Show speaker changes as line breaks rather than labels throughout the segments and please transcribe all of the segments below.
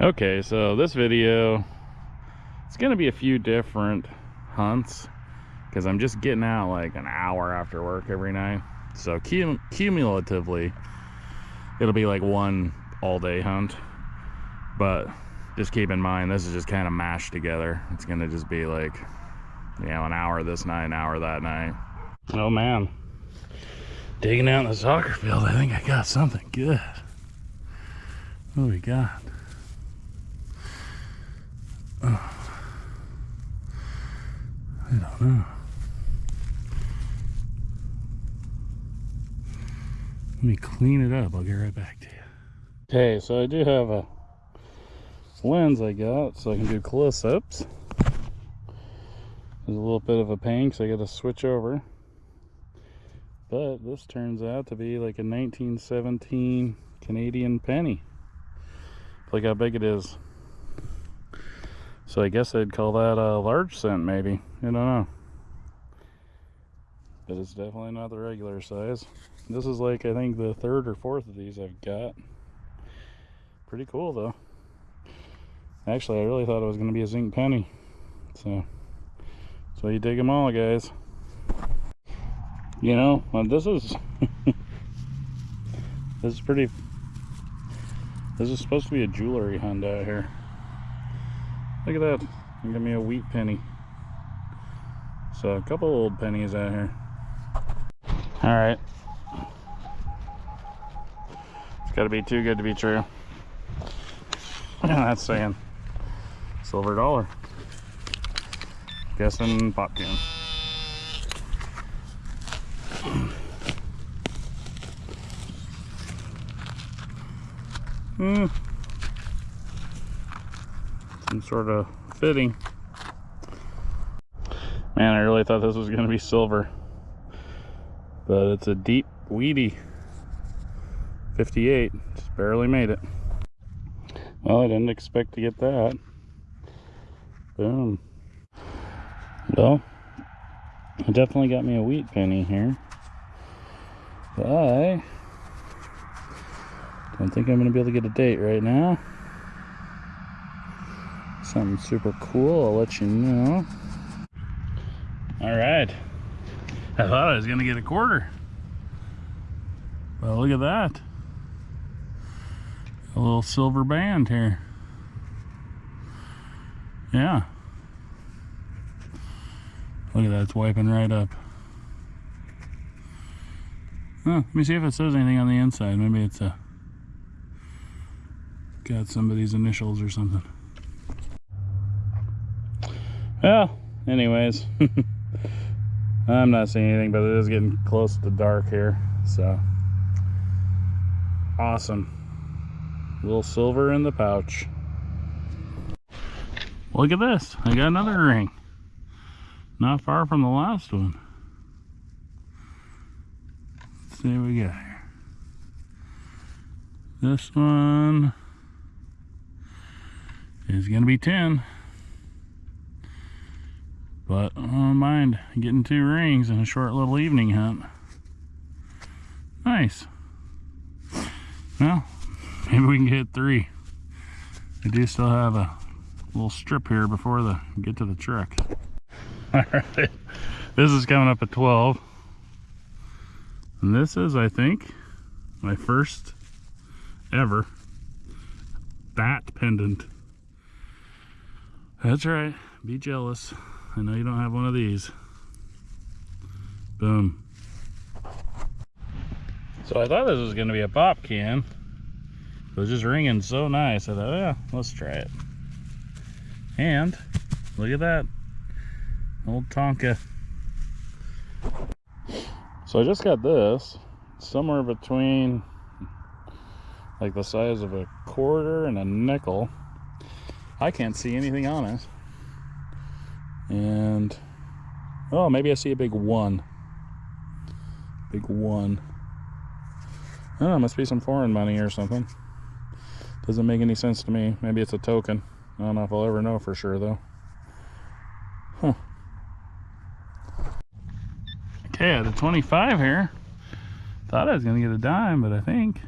Okay, so this video, it's gonna be a few different hunts because I'm just getting out like an hour after work every night. So cum cumulatively, it'll be like one all day hunt. But just keep in mind, this is just kind of mashed together. It's gonna just be like, you know, an hour this night, an hour that night. Oh man, digging out in the soccer field, I think I got something good. What do we got? I don't know. Let me clean it up. I'll get right back to you. Okay, so I do have a lens I got so I can do close-ups. There's a little bit of a pain because I got to switch over. But this turns out to be like a 1917 Canadian penny. Look how big it is. So I guess I'd call that a large cent maybe. I don't know. But it's definitely not the regular size. This is like, I think, the third or fourth of these I've got. Pretty cool though. Actually, I really thought it was going to be a zinc penny. So, so you dig them all, guys. You know, well, this is, this is pretty, this is supposed to be a jewelry hunt out here. Look at that. Give me a wheat penny. So a couple old pennies out here. All right. It's got to be too good to be true. That's saying silver dollar. Guessing pop can. Hmm some sort of fitting. Man, I really thought this was going to be silver. But it's a deep, weedy 58. Just barely made it. Well, I didn't expect to get that. Boom. Well, it definitely got me a wheat penny here. But I don't think I'm going to be able to get a date right now something super cool, I'll let you know. All right. I thought I was gonna get a quarter. Well, look at that. A little silver band here. Yeah. Look at that, it's wiping right up. Oh, let me see if it says anything on the inside. Maybe it's a got somebody's initials or something. Well, anyways, I'm not seeing anything, but it is getting close to dark here, so awesome. A little silver in the pouch. Look at this, I got another ring. Not far from the last one. Let's see what we got here. This one is gonna be 10. But I don't mind getting two rings in a short little evening hunt. Nice. Well, maybe we can get three. I do still have a little strip here before the get to the truck. Alright, this is coming up at 12. And this is, I think, my first ever bat pendant. That's right, be jealous. I know you don't have one of these. Boom. So I thought this was going to be a pop can. It was just ringing so nice. I thought, yeah, let's try it. And look at that. Old Tonka. So I just got this. Somewhere between like the size of a quarter and a nickel. I can't see anything on it and oh maybe I see a big one. Big one. Oh must be some foreign money or something. Doesn't make any sense to me. Maybe it's a token. I don't know if I'll ever know for sure though. Huh. Okay a 25 here. Thought I was gonna get a dime but I think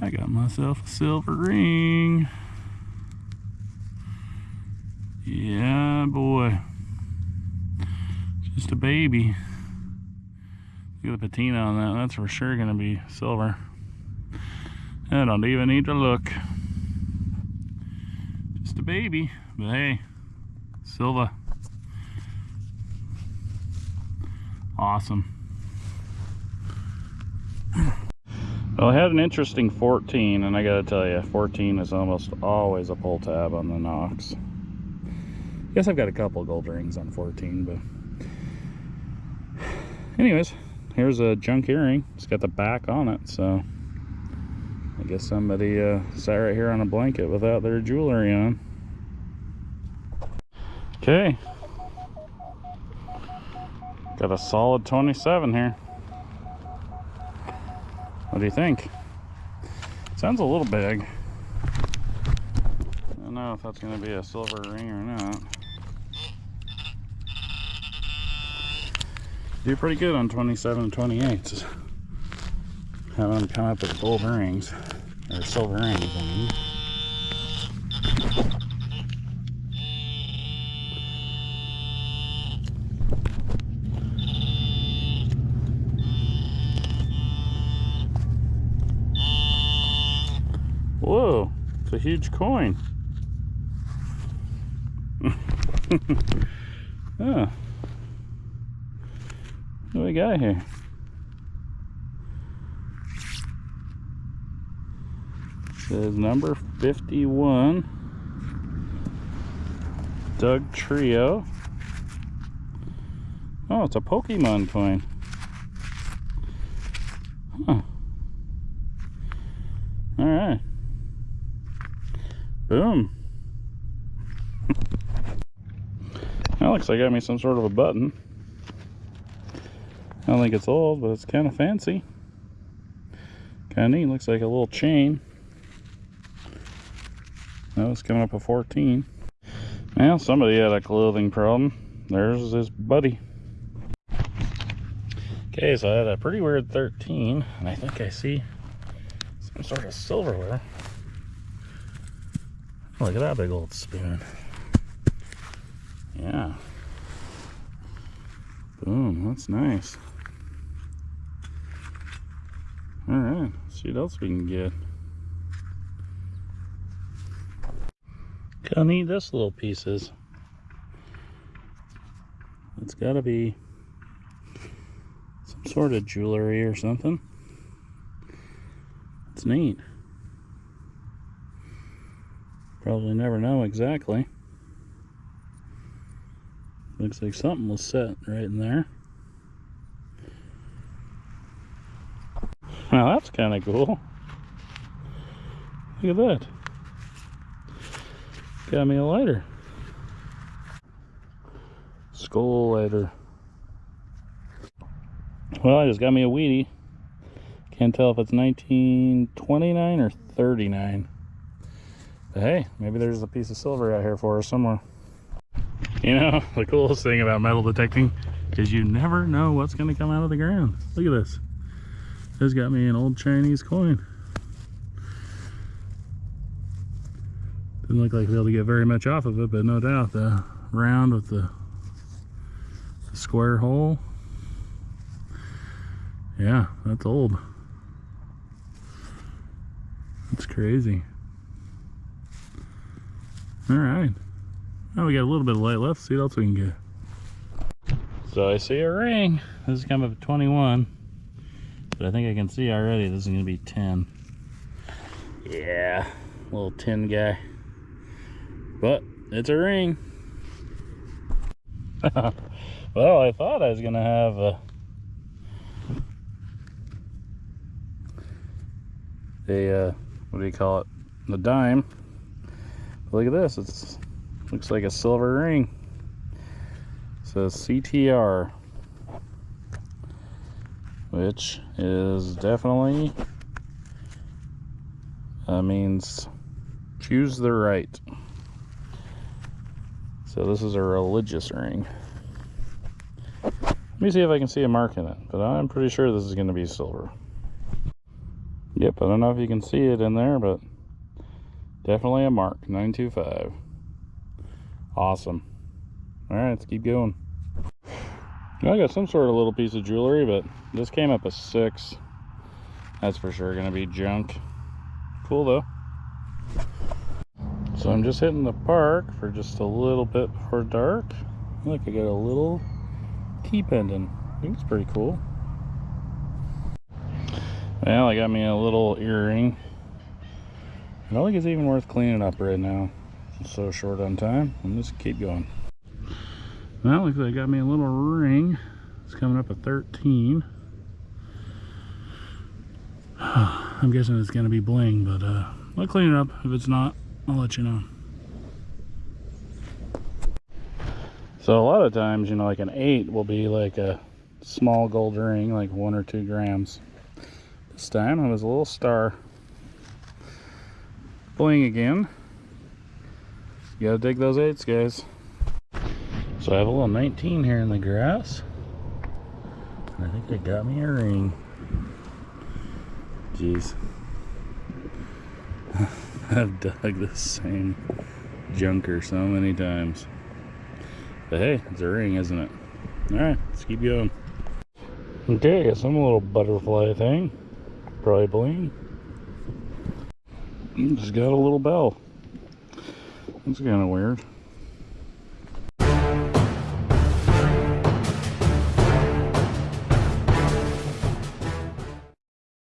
I got myself a silver ring. Yeah, boy. Just a baby. Look at the patina on that. That's for sure going to be silver. I don't even need to look. Just a baby. But hey, silver. Awesome. Well, I had an interesting 14, and I gotta tell you, 14 is almost always a pull tab on the Nox. Guess I've got a couple gold rings on 14, but anyways, here's a junk earring. It's got the back on it, so I guess somebody uh, sat right here on a blanket without their jewelry on. Okay. Got a solid 27 here. What do you think? Sounds a little big. I don't know if that's going to be a silver ring or not. Do pretty good on 27 and 28s. Have them come up with gold rings, or silver rings, I mean. Whoa, it's a huge coin. oh. What do we got here? Says number 51. Dugtrio. Oh, it's a Pokemon coin. Huh. All right. Boom. that looks like I got me some sort of a button. Don't think it's old, but it's kind of fancy. Kind of neat. Looks like a little chain. That was coming up a 14. Well, somebody had a clothing problem. There's his buddy. Okay, so I had a pretty weird 13, and I think I see some sort of silverware. Look at that big old spoon. Yeah. Boom, that's nice. All right, see what else we can get. Look how need this little pieces. It's gotta be some sort of jewelry or something. It's neat. Probably never know exactly. Looks like something was set right in there. Now that's kind of cool. Look at that. Got me a lighter. Skull lighter. Well, I just got me a weedy. Can't tell if it's 1929 or 39. But hey, maybe there's a piece of silver out here for us somewhere. You know, the coolest thing about metal detecting is you never know what's going to come out of the ground. Look at this. This got me an old Chinese coin. Didn't look like we'll be able to get very much off of it, but no doubt the round with the, the square hole. Yeah, that's old. That's crazy. All right. Now we got a little bit of light left. See what else we can get. So I see a ring. This is kind of a 21. But I think I can see already this is going to be 10. Yeah, little tin guy. But it's a ring. well, I thought I was going to have a, a uh, what do you call it? The dime. But look at this. It's looks like a silver ring. It says CTR which is definitely uh, means choose the right. So this is a religious ring. Let me see if I can see a mark in it, but I'm pretty sure this is going to be silver. Yep, I don't know if you can see it in there, but definitely a mark, 925. Awesome. All right, let's keep going. I got some sort of little piece of jewelry, but this came up a six. That's for sure gonna be junk. Cool though. So I'm just hitting the park for just a little bit before dark. Look, I got a little key pendant. I think it's pretty cool. Well, I got me a little earring. I don't think it's even worth cleaning up right now. So short on time. I'm just keep going. Well, looks like I got me a little ring. It's coming up at 13. I'm guessing it's gonna be bling, but uh, I'll clean it up. If it's not, I'll let you know. So a lot of times, you know, like an eight will be like a small gold ring, like one or two grams. This time it was a little star. Bling again. You gotta dig those eights, guys. So I have a little 19 here in the grass. I think they got me a ring. Jeez. I've dug the same junker so many times. But hey, it's a ring, isn't it? Alright, let's keep going. Okay, I some little butterfly thing. Probably bling. Just got a little bell. That's kind of weird.